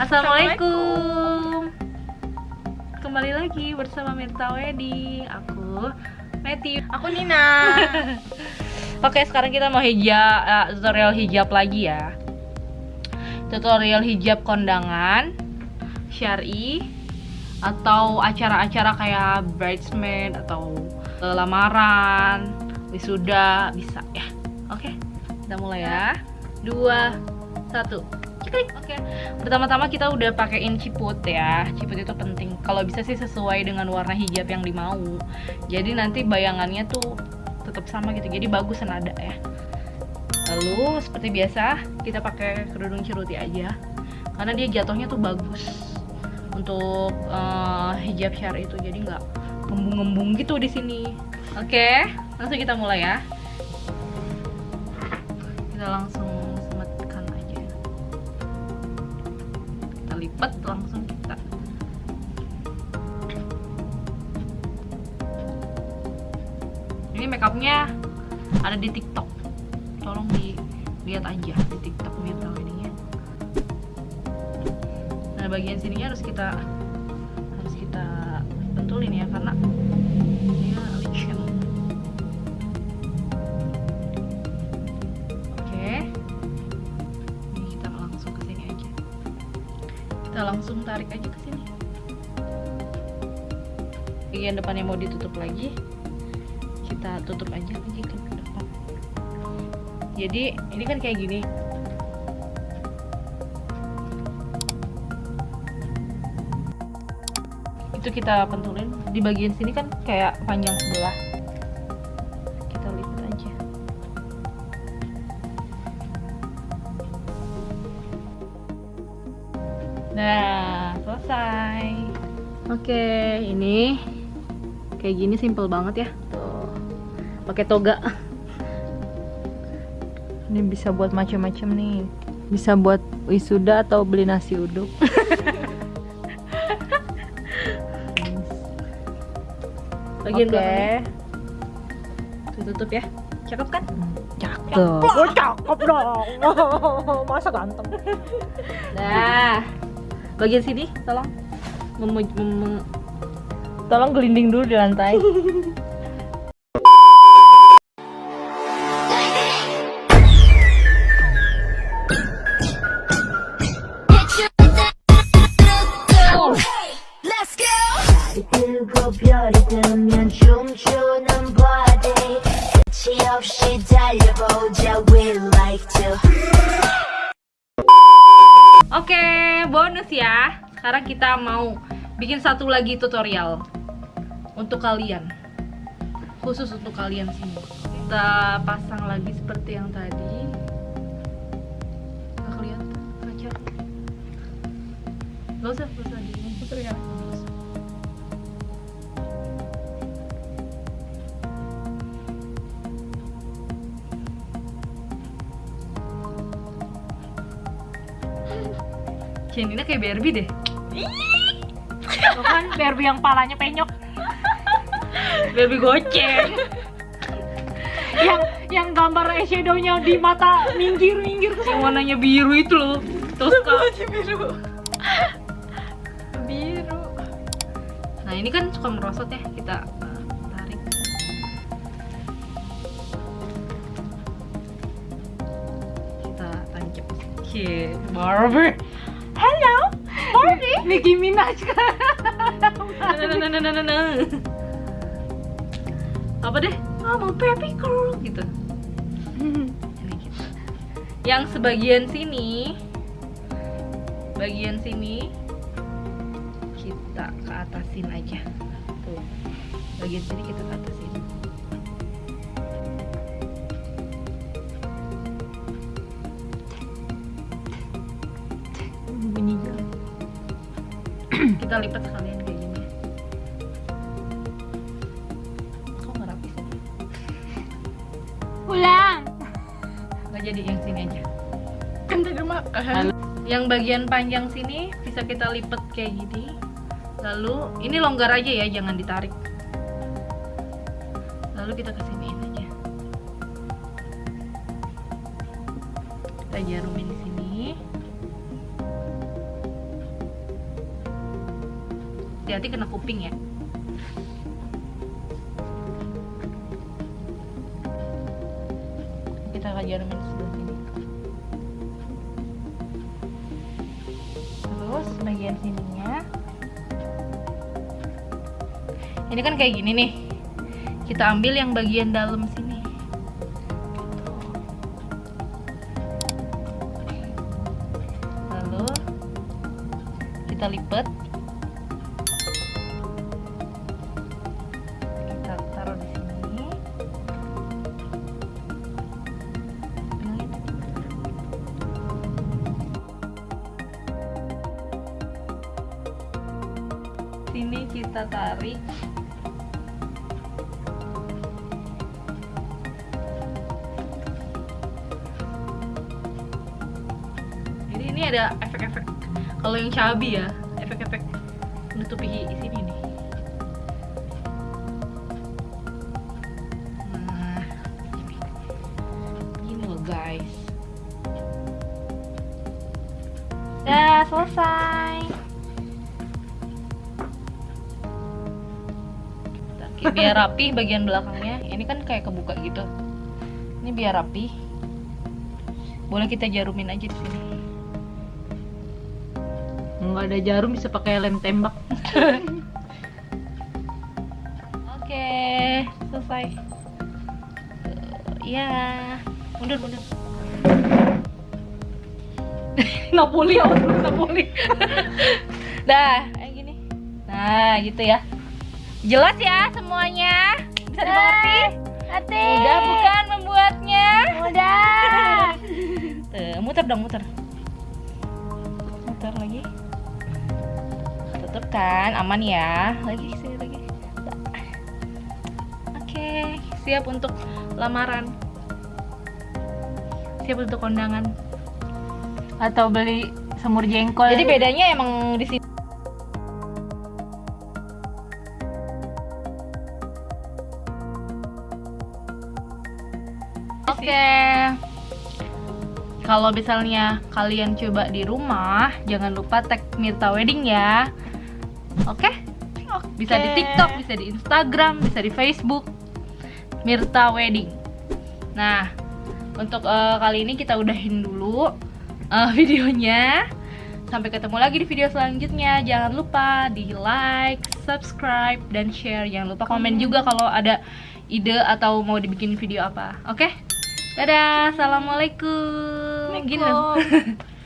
Assalamualaikum. Kembali lagi bersama Mirta Wedding. Aku Matthew. Aku Nina. Oke, sekarang kita mau hijab eh, tutorial hijab lagi ya. Tutorial hijab kondangan, syari atau acara-acara kayak bridesmaid atau lamaran, wisuda bisa ya. Oke, kita mulai ya. Dua, satu. Klik. Oke. Pertama-tama kita udah pakaiin ciput ya. Ciput itu penting. Kalau bisa sih sesuai dengan warna hijab yang dimau. Jadi nanti bayangannya tuh tetap sama gitu. Jadi bagus senada ya. Lalu seperti biasa kita pakai kerudung ceruti aja. Karena dia jatuhnya tuh bagus untuk eh, hijab syari itu. Jadi nggak ngembung-ngembung gitu di sini. Oke, langsung kita mulai ya. Kita langsung semetkan aja. Kita lipat langsung kita. Ini makeupnya ada di tiktok. Tolong dilihat aja di tiktok Mirta Weddingnya nah bagian sininya harus kita harus kita bentulin ya karena kita langsung tarik aja ke sini. Bagian depannya mau ditutup lagi. Kita tutup aja lagi ke depan. Jadi ini kan kayak gini. Itu kita pentulin. Di bagian sini kan kayak panjang sebelah selesai. Oke, ini kayak gini simple banget ya. Tuh. Pakai toga. Ini bisa buat macam-macam nih. Bisa buat wisuda atau beli nasi uduk. Bagian Oke. belakangnya tuh, tutup ya. Cakep kan? Cakep. Oh, cakep dong. Masa ganteng. Nah, bagian sini tolong memu- mem- Tolong gelinding dulu di lantai. Let's go! 달이 뜨고 별이 뜨면 춤추는 body 끝이 없이 달려보자 we like to Oke, bonus ya. Sekarang kita mau bikin satu lagi tutorial untuk kalian. Khusus untuk kalian sini. Kita pasang lagi seperti yang tadi. Nggak kelihatan kaca. Gak usah, gak usah di. Janina kayak Barbie deh. Tuh kan Barbie yang palanya penyok. Barbie goceng. yang yang gambar eyeshadownya di mata minggir-minggir yang warnanya biru itu loh. Toska. biru. Biru. Nah ini kan suka merosot ya kita tarik. Kita tancap. Oke, Barbie. Nicki Minaj kan. Nah. Apa deh? Oh, mau Barbie girl gitu. Yang sebagian sini, bagian sini kita ke atasin aja. Tuh. Bagian sini kita ke atasin. Kita lipat sekalian kayak gini. Kok nggak rapi sih? Ulang. nggak jadi yang sini aja. Kan tadi makan. yang bagian panjang sini bisa kita lipat kayak gini. Lalu ini longgar aja ya jangan ditarik. Lalu kita kesiniin aja. Kita jarumin di sini hati-hati kena kuping ya. Kita akan jarumin sebelah sini. Terus bagian sininya. Ini kan kayak gini nih. Kita ambil yang bagian dalam sini. Lalu kita lipat sini kita tarik. Jadi ini ada efek-efek kalau yang cabi ya efek-efek menutupi sini nih. Nah loh guys. Dah selesai Oke, biar rapi bagian belakangnya. Ini kan kayak kebuka gitu. Ini biar rapi. Boleh kita jarumin aja di sini. Nggak ada jarum bisa pakai lem tembak. Oke selesai. Ya mundur mundur. Napoli ya Napoli? Dah kayak gini. Nah gitu ya jelas ya semuanya bisa dimengerti Ate. mudah bukan membuatnya Mudah. Tuh, muter dong, muter. Muter lagi. Tutup kan, aman ya. Lagi sini lagi. Oke, siap untuk lamaran. Siap untuk kondangan. atau beli semur jengkol Jadi bedanya emang di sini Oke. Kalau misalnya kalian coba di rumah, jangan lupa tag Mirta Wedding ya. Oke? Bisa di. TikTok, bisa di Instagram, bisa di Facebook. Mirta Wedding. Nah, untuk eh, kali ini kita udahin dulu eh, videonya. Sampai ketemu lagi di video selanjutnya. Jangan lupa di like, subscribe, dan share. Jangan lupa komen juga kalau ada ide atau mau dibikin video apa. Oke? Dadah, assalamualaikum. Gini.